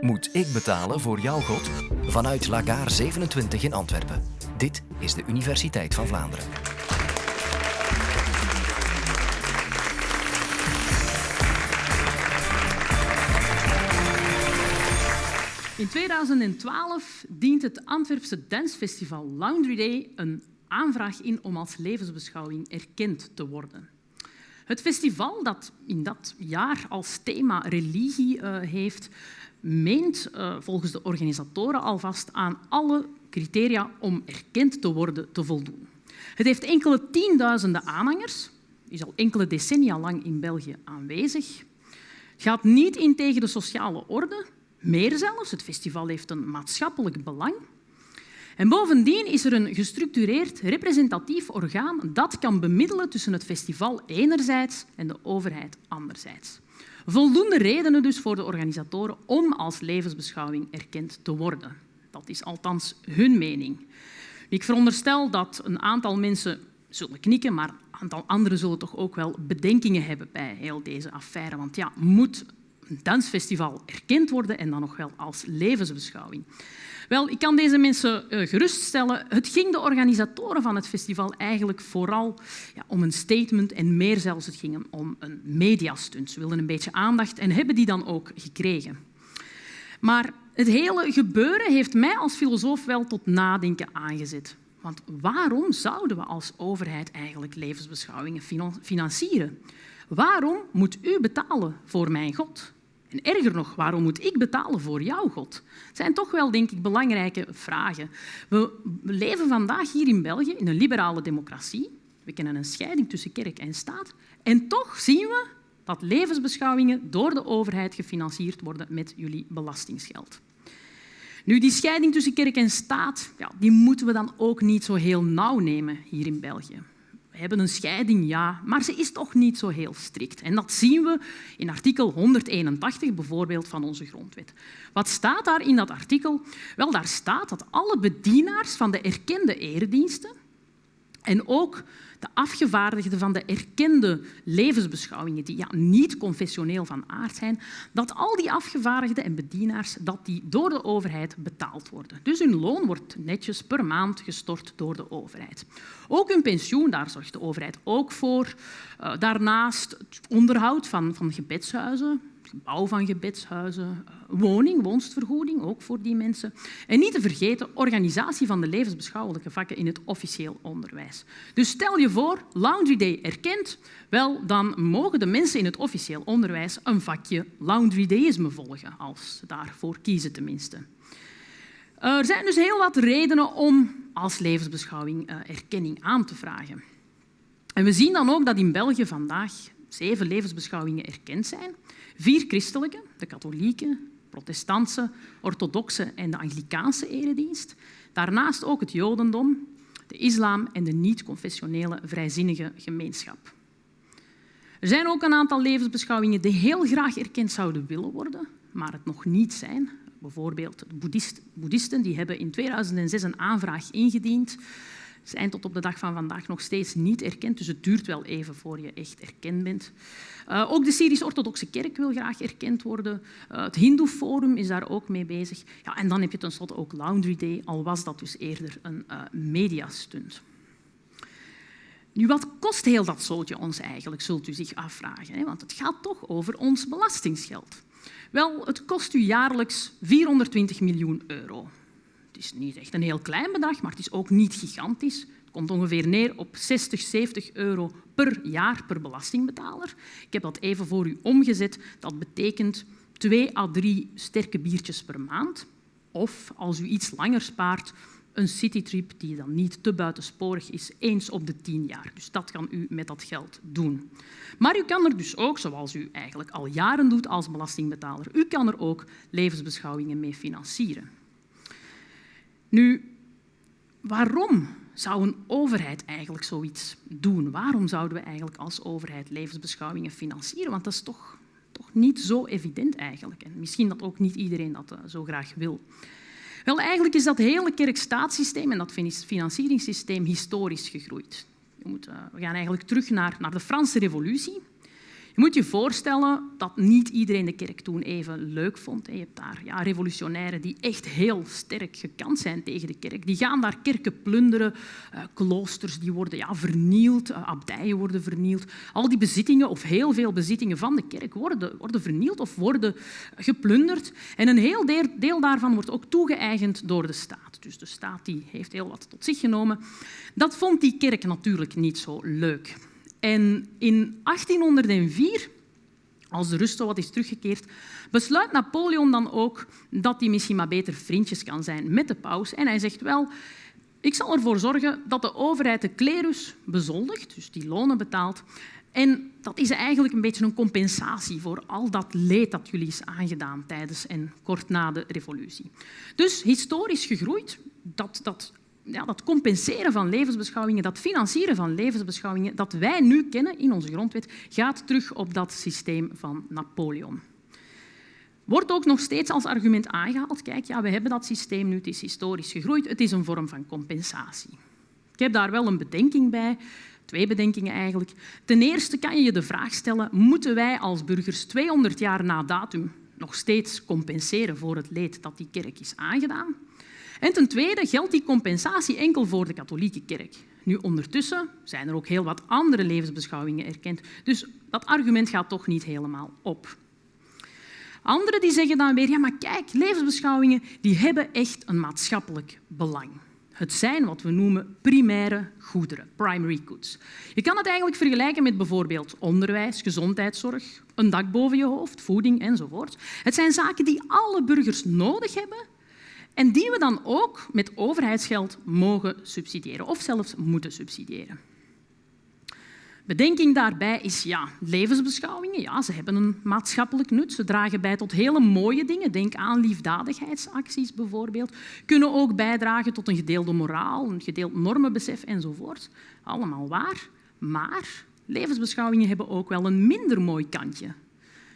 Moet ik betalen voor jouw God? Vanuit Lagaar 27 in Antwerpen. Dit is de Universiteit van Vlaanderen. In 2012 dient het Antwerpse dansfestival Laundry Day een aanvraag in om als levensbeschouwing erkend te worden. Het festival, dat in dat jaar als thema religie uh, heeft, meent uh, volgens de organisatoren alvast aan alle criteria om erkend te worden te voldoen. Het heeft enkele tienduizenden aanhangers, is al enkele decennia lang in België aanwezig. Gaat niet in tegen de sociale orde, meer zelfs. Het festival heeft een maatschappelijk belang. En bovendien is er een gestructureerd representatief orgaan dat kan bemiddelen tussen het festival enerzijds en de overheid anderzijds. Voldoende redenen dus voor de organisatoren om als levensbeschouwing erkend te worden. Dat is althans hun mening. Ik veronderstel dat een aantal mensen zullen knikken, maar een aantal anderen zullen toch ook wel bedenkingen hebben bij heel deze affaire. Want ja, moet een dansfestival erkend worden en dan nog wel als levensbeschouwing? Wel, ik kan deze mensen uh, geruststellen. Het ging de organisatoren van het festival eigenlijk vooral ja, om een statement en meer zelfs, het ging om een mediastunt. Ze wilden een beetje aandacht en hebben die dan ook gekregen. Maar het hele gebeuren heeft mij als filosoof wel tot nadenken aangezet. Want waarom zouden we als overheid eigenlijk levensbeschouwingen financieren? Waarom moet u betalen voor mijn God? En erger nog, waarom moet ik betalen voor jouw God? Het zijn toch wel, denk ik, belangrijke vragen. We leven vandaag hier in België in een liberale democratie. We kennen een scheiding tussen kerk en staat. En toch zien we dat levensbeschouwingen door de overheid gefinancierd worden met jullie belastingsgeld. Nu, die scheiding tussen kerk en staat ja, die moeten we dan ook niet zo heel nauw nemen hier in België. Hebben een scheiding, ja, maar ze is toch niet zo heel strikt. En dat zien we in artikel 181 bijvoorbeeld van onze grondwet. Wat staat daar in dat artikel? Wel, daar staat dat alle bedienaars van de erkende erediensten en ook de afgevaardigden van de erkende levensbeschouwingen, die ja, niet confessioneel van aard zijn, dat al die afgevaardigden en bedienaars dat die door de overheid betaald worden. Dus hun loon wordt netjes per maand gestort door de overheid. Ook hun pensioen, daar zorgt de overheid ook voor. Uh, daarnaast het onderhoud van, van gebedshuizen, bouw van gebedshuizen, eh, woning, woonstvergoeding, ook voor die mensen. En niet te vergeten, organisatie van de levensbeschouwelijke vakken in het officieel onderwijs. Dus stel je voor, Laundry Day erkend, wel, dan mogen de mensen in het officieel onderwijs een vakje Laundry Dayisme volgen, als ze daarvoor kiezen tenminste. Er zijn dus heel wat redenen om als levensbeschouwing eh, erkenning aan te vragen. En we zien dan ook dat in België vandaag zeven levensbeschouwingen erkend zijn. Vier christelijke, de katholieke, protestantse, orthodoxe en de Anglikaanse eredienst. Daarnaast ook het jodendom, de islam en de niet-confessionele vrijzinnige gemeenschap. Er zijn ook een aantal levensbeschouwingen die heel graag erkend zouden willen worden, maar het nog niet zijn. Bijvoorbeeld de boeddhist, boeddhisten die hebben in 2006 een aanvraag ingediend zijn tot op de dag van vandaag nog steeds niet erkend. Dus het duurt wel even voor je echt erkend bent. Uh, ook de Syrisch-Orthodoxe Kerk wil graag erkend worden. Uh, het Hindoe-forum is daar ook mee bezig. Ja, en dan heb je tenslotte ook Laundry Day, al was dat dus eerder een uh, mediastunt. Nu, wat kost heel dat zootje ons eigenlijk, zult u zich afvragen. Hè? Want het gaat toch over ons belastingsgeld. Wel, het kost u jaarlijks 420 miljoen euro. Is niet echt een heel klein bedrag, maar het is ook niet gigantisch. Het komt ongeveer neer op 60, 70 euro per jaar per belastingbetaler. Ik heb dat even voor u omgezet. Dat betekent twee à drie sterke biertjes per maand. Of als u iets langer spaart, een citytrip die dan niet te buitensporig is, eens op de tien jaar. Dus dat kan u met dat geld doen. Maar u kan er dus ook, zoals u eigenlijk al jaren doet als belastingbetaler, u kan er ook levensbeschouwingen mee financieren. Nu, waarom zou een overheid eigenlijk zoiets doen? Waarom zouden we eigenlijk als overheid levensbeschouwingen financieren? Want dat is toch, toch niet zo evident eigenlijk. En misschien dat ook niet iedereen dat uh, zo graag wil. Wel, eigenlijk is dat hele kerk-staatssysteem en dat financieringssysteem historisch gegroeid. Moet, uh, we gaan eigenlijk terug naar, naar de Franse revolutie. Je moet je voorstellen dat niet iedereen de kerk toen even leuk vond. Je hebt daar ja, revolutionairen die echt heel sterk gekant zijn tegen de kerk. Die gaan daar kerken plunderen, uh, kloosters die worden ja, vernield, uh, abdijen worden vernield. Al die bezittingen, of heel veel bezittingen van de kerk, worden, worden vernield of worden geplunderd. En een heel deel daarvan wordt ook toegeëigend door de staat. Dus de staat die heeft heel wat tot zich genomen. Dat vond die kerk natuurlijk niet zo leuk. En in 1804, als de rust wat is teruggekeerd, besluit Napoleon dan ook dat hij misschien maar beter vriendjes kan zijn met de paus. En hij zegt wel, ik zal ervoor zorgen dat de overheid de klerus bezoldigt, dus die lonen betaalt. En dat is eigenlijk een beetje een compensatie voor al dat leed dat jullie is aangedaan tijdens en kort na de revolutie. Dus historisch gegroeid, dat, dat ja, dat compenseren van levensbeschouwingen, dat financieren van levensbeschouwingen dat wij nu kennen in onze grondwet, gaat terug op dat systeem van Napoleon. Wordt ook nog steeds als argument aangehaald, kijk, ja, we hebben dat systeem nu, het is historisch gegroeid, het is een vorm van compensatie. Ik heb daar wel een bedenking bij, twee bedenkingen eigenlijk. Ten eerste kan je je de vraag stellen, moeten wij als burgers 200 jaar na datum nog steeds compenseren voor het leed dat die kerk is aangedaan? En ten tweede geldt die compensatie enkel voor de katholieke kerk. Nu, ondertussen zijn er ook heel wat andere levensbeschouwingen erkend, dus dat argument gaat toch niet helemaal op. Anderen die zeggen dan weer, ja maar kijk, levensbeschouwingen die hebben echt een maatschappelijk belang. Het zijn wat we noemen primaire goederen, primary goods. Je kan het eigenlijk vergelijken met bijvoorbeeld onderwijs, gezondheidszorg, een dak boven je hoofd, voeding enzovoort. Het zijn zaken die alle burgers nodig hebben en die we dan ook met overheidsgeld mogen subsidiëren of zelfs moeten subsidiëren. Bedenking daarbij is ja, levensbeschouwingen. Ja, ze hebben een maatschappelijk nut. Ze dragen bij tot hele mooie dingen. Denk aan liefdadigheidsacties bijvoorbeeld. Kunnen ook bijdragen tot een gedeelde moraal, een gedeeld normenbesef enzovoort. Allemaal waar. Maar levensbeschouwingen hebben ook wel een minder mooi kantje.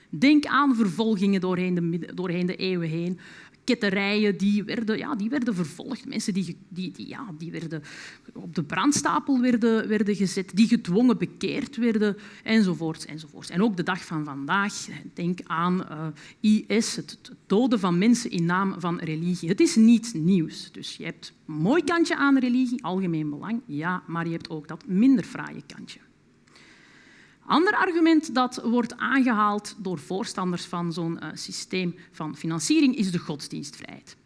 Denk aan vervolgingen doorheen de, doorheen de eeuwen heen, ketterijen die werden, ja, die werden vervolgd. Mensen die, die, ja, die werden op de brandstapel werden, werden gezet, die gedwongen bekeerd werden, enzovoort, enzovoort. En ook de dag van vandaag, denk aan eh, IS, het, het doden van mensen in naam van religie. Het is niet nieuws. Dus je hebt een mooi kantje aan religie, algemeen belang, ja, maar je hebt ook dat minder fraaie kantje. Ander argument dat wordt aangehaald door voorstanders van zo'n uh, systeem van financiering is de godsdienstvrijheid.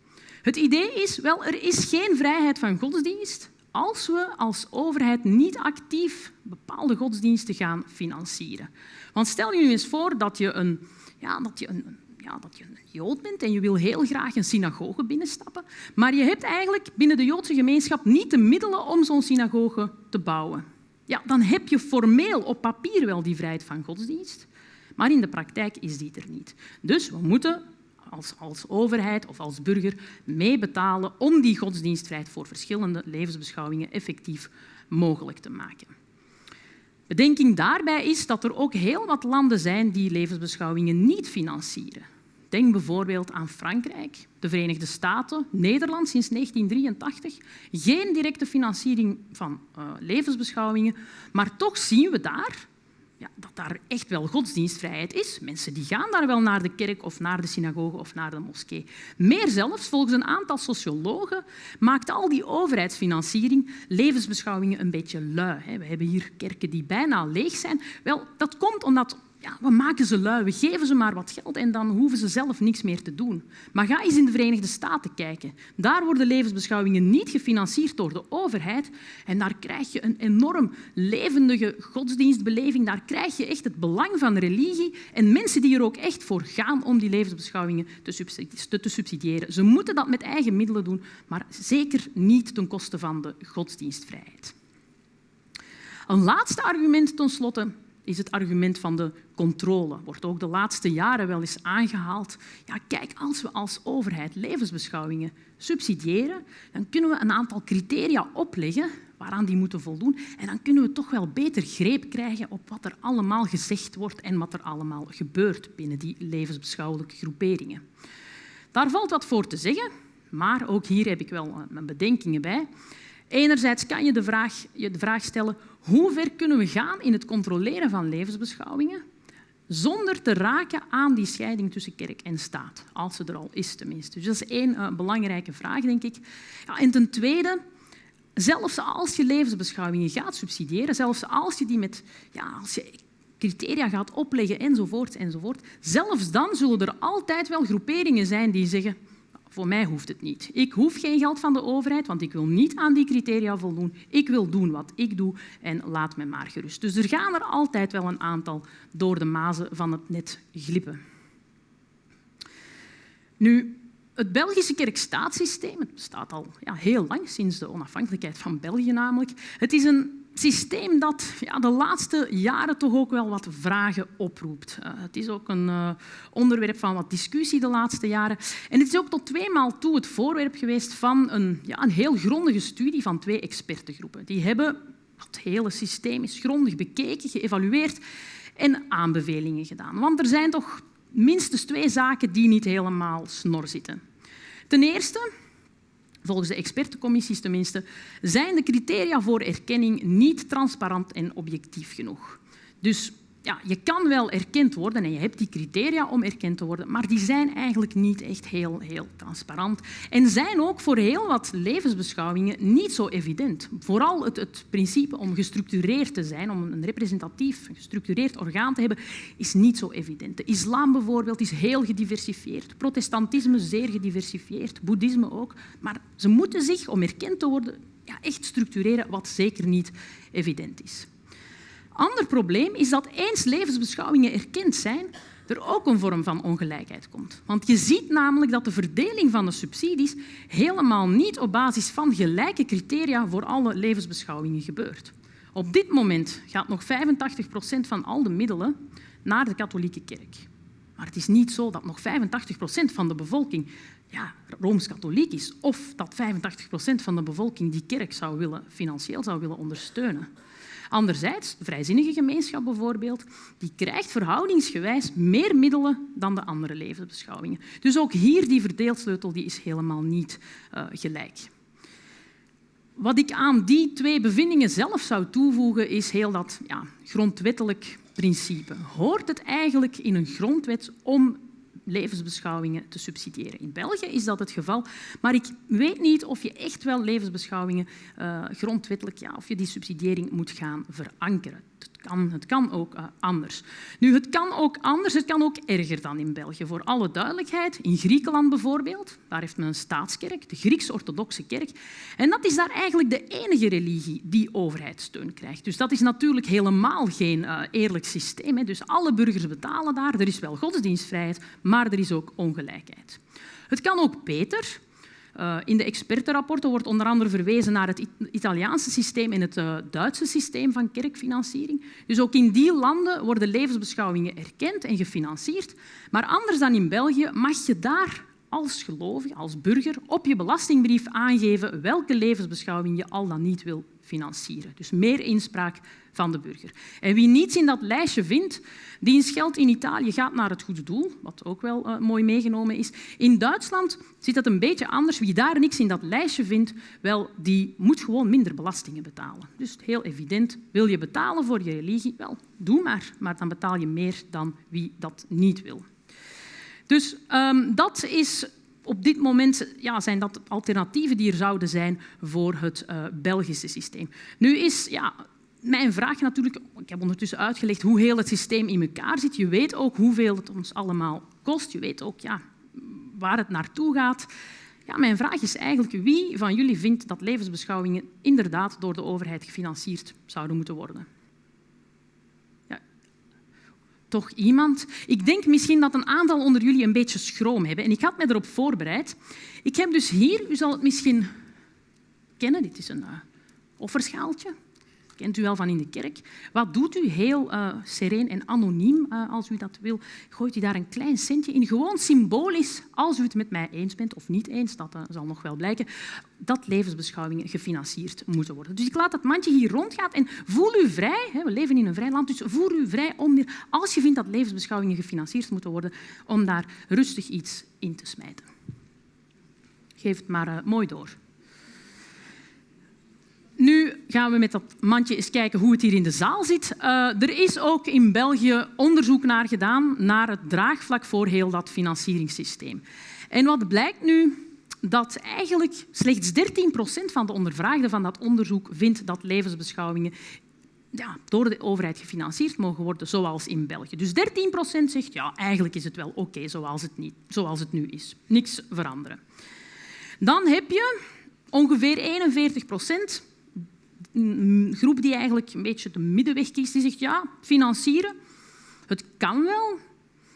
Het idee is, wel, er is geen vrijheid van godsdienst als we als overheid niet actief bepaalde godsdiensten gaan financieren. Want stel je nu eens voor dat je een, ja, dat je een, ja, dat je een Jood bent en je wil heel graag een synagoge binnenstappen, maar je hebt eigenlijk binnen de Joodse gemeenschap niet de middelen om zo'n synagoge te bouwen ja, dan heb je formeel op papier wel die vrijheid van godsdienst, maar in de praktijk is die er niet. Dus we moeten als, als overheid of als burger meebetalen om die godsdienstvrijheid voor verschillende levensbeschouwingen effectief mogelijk te maken. Bedenking daarbij is dat er ook heel wat landen zijn die levensbeschouwingen niet financieren. Denk bijvoorbeeld aan Frankrijk, de Verenigde Staten, Nederland sinds 1983. Geen directe financiering van uh, levensbeschouwingen, maar toch zien we daar ja, dat daar echt wel godsdienstvrijheid is. Mensen die gaan daar wel naar de kerk of naar de synagoge of naar de moskee. Meer zelfs, volgens een aantal sociologen, maakt al die overheidsfinanciering levensbeschouwingen een beetje lui. We hebben hier kerken die bijna leeg zijn. Wel, dat komt omdat we maken ze lui, we geven ze maar wat geld en dan hoeven ze zelf niks meer te doen. Maar ga eens in de Verenigde Staten kijken. Daar worden levensbeschouwingen niet gefinancierd door de overheid en daar krijg je een enorm levendige godsdienstbeleving. Daar krijg je echt het belang van religie en mensen die er ook echt voor gaan om die levensbeschouwingen te subsidiëren. Ze moeten dat met eigen middelen doen, maar zeker niet ten koste van de godsdienstvrijheid. Een laatste argument ten slotte is het argument van de controle. Wordt ook de laatste jaren wel eens aangehaald. Ja, kijk, als we als overheid levensbeschouwingen subsidiëren, dan kunnen we een aantal criteria opleggen waaraan die moeten voldoen. En dan kunnen we toch wel beter greep krijgen op wat er allemaal gezegd wordt en wat er allemaal gebeurt binnen die levensbeschouwelijke groeperingen. Daar valt wat voor te zeggen, maar ook hier heb ik wel mijn bedenkingen bij. Enerzijds kan je de vraag, je de vraag stellen hoe ver kunnen we gaan in het controleren van levensbeschouwingen? zonder te raken aan die scheiding tussen kerk en staat, als ze er al is tenminste. Dus dat is één uh, belangrijke vraag, denk ik. Ja, en ten tweede, zelfs als je levensbeschouwingen gaat subsidiëren, zelfs als je die met, ja, als je criteria gaat opleggen enzovoort, enzovoort, zelfs dan zullen er altijd wel groeperingen zijn die zeggen voor mij hoeft het niet. Ik hoef geen geld van de overheid, want ik wil niet aan die criteria voldoen. Ik wil doen wat ik doe en laat me maar gerust. Dus er gaan er altijd wel een aantal door de mazen van het net glippen. Nu, het Belgische kerkstaatssysteem, het bestaat al ja, heel lang, sinds de onafhankelijkheid van België namelijk. Het is een systeem dat ja, de laatste jaren toch ook wel wat vragen oproept. Uh, het is ook een uh, onderwerp van wat discussie de laatste jaren. En het is ook tot tweemaal toe het voorwerp geweest van een, ja, een heel grondige studie van twee expertengroepen. Die hebben het hele systeem is grondig bekeken, geëvalueerd en aanbevelingen gedaan. Want er zijn toch minstens twee zaken die niet helemaal snor zitten. Ten eerste, volgens de expertencommissies tenminste, zijn de criteria voor erkenning niet transparant en objectief genoeg. Dus ja, je kan wel erkend worden en je hebt die criteria om erkend te worden, maar die zijn eigenlijk niet echt heel, heel transparant en zijn ook voor heel wat levensbeschouwingen niet zo evident. Vooral het, het principe om gestructureerd te zijn, om een representatief, gestructureerd orgaan te hebben, is niet zo evident. De islam bijvoorbeeld is heel gediversifieerd, protestantisme zeer gediversifieerd, boeddhisme ook, maar ze moeten zich, om erkend te worden, ja, echt structureren, wat zeker niet evident is ander probleem is dat eens levensbeschouwingen erkend zijn, er ook een vorm van ongelijkheid komt. Want je ziet namelijk dat de verdeling van de subsidies helemaal niet op basis van gelijke criteria voor alle levensbeschouwingen gebeurt. Op dit moment gaat nog 85 procent van al de middelen naar de katholieke kerk. Maar het is niet zo dat nog 85 procent van de bevolking ja, rooms-katholiek is of dat 85 procent van de bevolking die kerk zou willen, financieel zou willen ondersteunen. Anderzijds, de vrijzinnige gemeenschap bijvoorbeeld, die krijgt verhoudingsgewijs meer middelen dan de andere levensbeschouwingen. Dus ook hier die verdeelsleutel die is helemaal niet uh, gelijk. Wat ik aan die twee bevindingen zelf zou toevoegen, is heel dat ja, grondwettelijk principe. Hoort het eigenlijk in een grondwet om levensbeschouwingen te subsidiëren. In België is dat het geval, maar ik weet niet of je echt wel levensbeschouwingen uh, grondwettelijk, ja, of je die subsidiëring moet gaan verankeren. Het kan, ook uh, anders. Nu, het kan ook anders, het kan ook erger dan in België. Voor alle duidelijkheid, in Griekenland bijvoorbeeld, daar heeft men een staatskerk, de Grieks-orthodoxe kerk. En dat is daar eigenlijk de enige religie die overheidssteun krijgt. Dus dat is natuurlijk helemaal geen uh, eerlijk systeem. Hè. Dus alle burgers betalen daar, er is wel godsdienstvrijheid, maar er is ook ongelijkheid. Het kan ook beter. Uh, in de expertenrapporten wordt onder andere verwezen naar het Italiaanse systeem en het uh, Duitse systeem van kerkfinanciering. Dus ook in die landen worden levensbeschouwingen erkend en gefinancierd. Maar anders dan in België mag je daar als gelovige, als burger, op je belastingbrief aangeven welke levensbeschouwing je al dan niet wil financieren. Dus meer inspraak van de burger. En wie niets in dat lijstje vindt, diens geld in Italië gaat naar het goede doel, wat ook wel uh, mooi meegenomen is. In Duitsland zit het een beetje anders. Wie daar niks in dat lijstje vindt, wel, die moet gewoon minder belastingen betalen. Dus heel evident, wil je betalen voor je religie? Wel, doe maar, maar dan betaal je meer dan wie dat niet wil. Dus um, dat is op dit moment ja, zijn dat alternatieven die er zouden zijn voor het uh, Belgische systeem. Nu is ja, mijn vraag natuurlijk, ik heb ondertussen uitgelegd hoe heel het systeem in elkaar zit. Je weet ook hoeveel het ons allemaal kost. Je weet ook ja, waar het naartoe gaat. Ja, mijn vraag is eigenlijk wie van jullie vindt dat levensbeschouwingen inderdaad door de overheid gefinancierd zouden moeten worden? toch iemand. Ik denk misschien dat een aantal onder jullie een beetje schroom hebben. En ik had me erop voorbereid. Ik heb dus hier, u zal het misschien kennen, dit is een uh, offerschaaltje kent u wel van in de kerk. Wat doet u heel uh, sereen en anoniem, uh, als u dat wil? Gooit u daar een klein centje in, gewoon symbolisch, als u het met mij eens bent of niet eens, dat uh, zal nog wel blijken, dat levensbeschouwingen gefinancierd moeten worden. Dus ik laat dat mandje hier rondgaan en voel u vrij, hè, we leven in een vrij land, dus voel u vrij om, als je vindt dat levensbeschouwingen gefinancierd moeten worden, om daar rustig iets in te smijten. Geef het maar mooi door. Nu gaan we met dat mandje eens kijken hoe het hier in de zaal zit. Uh, er is ook in België onderzoek naar gedaan naar het draagvlak voor heel dat financieringssysteem. En wat blijkt nu? Dat eigenlijk slechts 13 procent van de ondervraagden van dat onderzoek vindt dat levensbeschouwingen ja, door de overheid gefinancierd mogen worden, zoals in België. Dus 13 procent zegt ja, eigenlijk is het wel oké zoals, het zoals het nu is. Niks veranderen. Dan heb je ongeveer 41 procent een groep die eigenlijk een beetje de middenweg kiest, die zegt ja, financieren, het kan wel,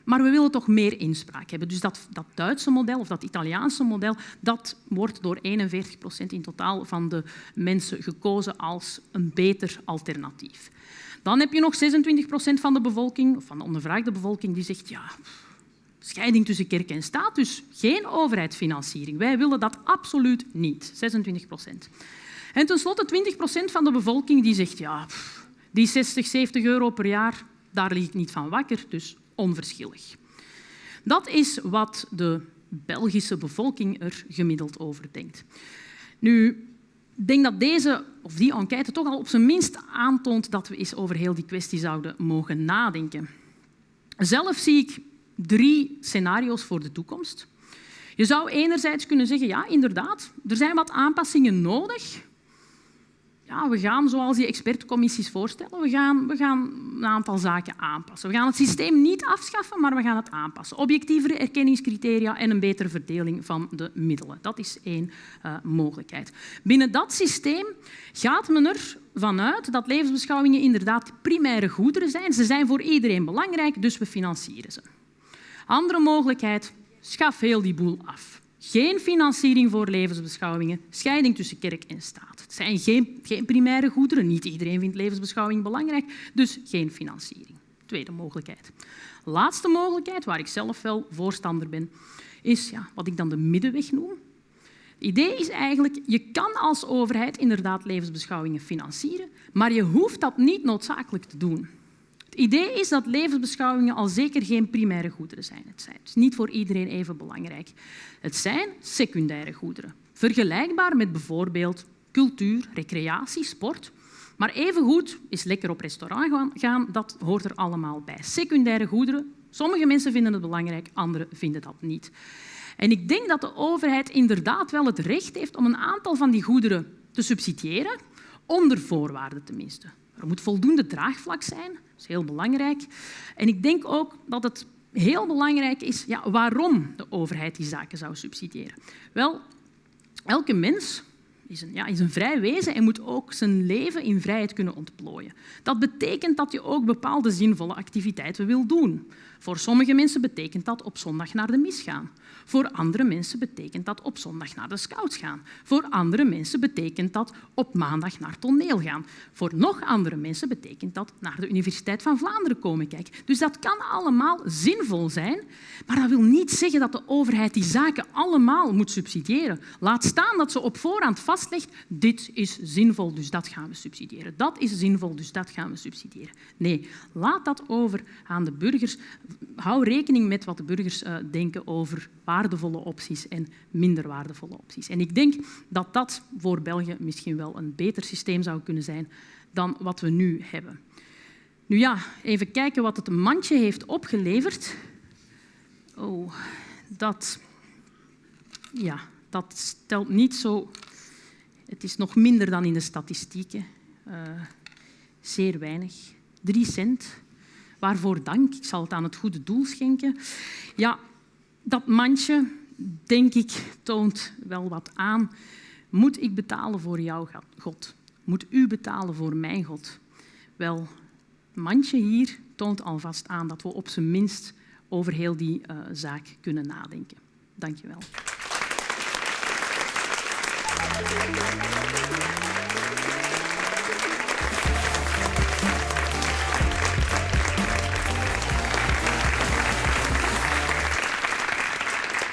maar we willen toch meer inspraak hebben. Dus dat, dat Duitse model of dat Italiaanse model, dat wordt door 41 procent in totaal van de mensen gekozen als een beter alternatief. Dan heb je nog 26 procent van de bevolking, van de ondervraagde bevolking, die zegt ja, scheiding tussen kerk en staat, dus geen overheidsfinanciering. Wij willen dat absoluut niet, 26 procent. En tenslotte 20 procent van de bevolking die zegt ja, die 60, 70 euro per jaar, daar lig ik niet van wakker, dus onverschillig. Dat is wat de Belgische bevolking er gemiddeld over denkt. Nu, ik denk dat deze of die enquête toch al op zijn minst aantoont dat we eens over heel die kwestie zouden mogen nadenken. Zelf zie ik drie scenario's voor de toekomst. Je zou enerzijds kunnen zeggen, ja, inderdaad, er zijn wat aanpassingen nodig, we gaan, zoals die expertcommissies voorstellen, we gaan, we gaan een aantal zaken aanpassen. We gaan het systeem niet afschaffen, maar we gaan het aanpassen. Objectievere erkenningscriteria en een betere verdeling van de middelen. Dat is één uh, mogelijkheid. Binnen dat systeem gaat men ervan uit dat levensbeschouwingen inderdaad primaire goederen zijn. Ze zijn voor iedereen belangrijk, dus we financieren ze. Andere mogelijkheid, schaf heel die boel af. Geen financiering voor levensbeschouwingen, scheiding tussen kerk en staat. Het zijn geen, geen primaire goederen. Niet iedereen vindt levensbeschouwing belangrijk, dus geen financiering. Tweede mogelijkheid. Laatste mogelijkheid, waar ik zelf wel voorstander ben, is ja, wat ik dan de middenweg noem. Het idee is eigenlijk, je kan als overheid inderdaad levensbeschouwingen financieren, maar je hoeft dat niet noodzakelijk te doen. Het idee is dat levensbeschouwingen al zeker geen primaire goederen zijn. Het zijn dus niet voor iedereen even belangrijk. Het zijn secundaire goederen, vergelijkbaar met bijvoorbeeld cultuur, recreatie, sport. Maar evengoed is lekker op restaurant gaan, dat hoort er allemaal bij. Secundaire goederen, sommige mensen vinden het belangrijk, anderen vinden dat niet. En ik denk dat de overheid inderdaad wel het recht heeft om een aantal van die goederen te subsidiëren, onder voorwaarden tenminste. Er moet voldoende draagvlak zijn, dat is heel belangrijk. En ik denk ook dat het heel belangrijk is ja, waarom de overheid die zaken zou subsidiëren. Wel, elke mens is een, ja, is een vrij wezen en moet ook zijn leven in vrijheid kunnen ontplooien. Dat betekent dat je ook bepaalde zinvolle activiteiten wil doen. Voor sommige mensen betekent dat op zondag naar de mis gaan. Voor andere mensen betekent dat op zondag naar de scouts gaan. Voor andere mensen betekent dat op maandag naar toneel gaan. Voor nog andere mensen betekent dat naar de Universiteit van Vlaanderen komen kijken. Dus dat kan allemaal zinvol zijn, maar dat wil niet zeggen dat de overheid die zaken allemaal moet subsidiëren. Laat staan dat ze op voorhand vastlegt, dit is zinvol, dus dat gaan we subsidiëren. Dat is zinvol, dus dat gaan we subsidiëren. Nee, laat dat over aan de burgers. Hou rekening met wat de burgers uh, denken over waardevolle opties en minder waardevolle opties. En ik denk dat dat voor België misschien wel een beter systeem zou kunnen zijn dan wat we nu hebben. Nu ja, even kijken wat het mandje heeft opgeleverd. Oh, dat, ja, dat stelt niet zo... Het is nog minder dan in de statistieken. Uh, zeer weinig. Drie cent. Waarvoor dank? Ik zal het aan het goede doel schenken. Ja, dat mandje, denk ik, toont wel wat aan. Moet ik betalen voor jouw God? Moet u betalen voor mijn God? Wel, het mandje hier toont alvast aan dat we op zijn minst over heel die uh, zaak kunnen nadenken. Dank je wel.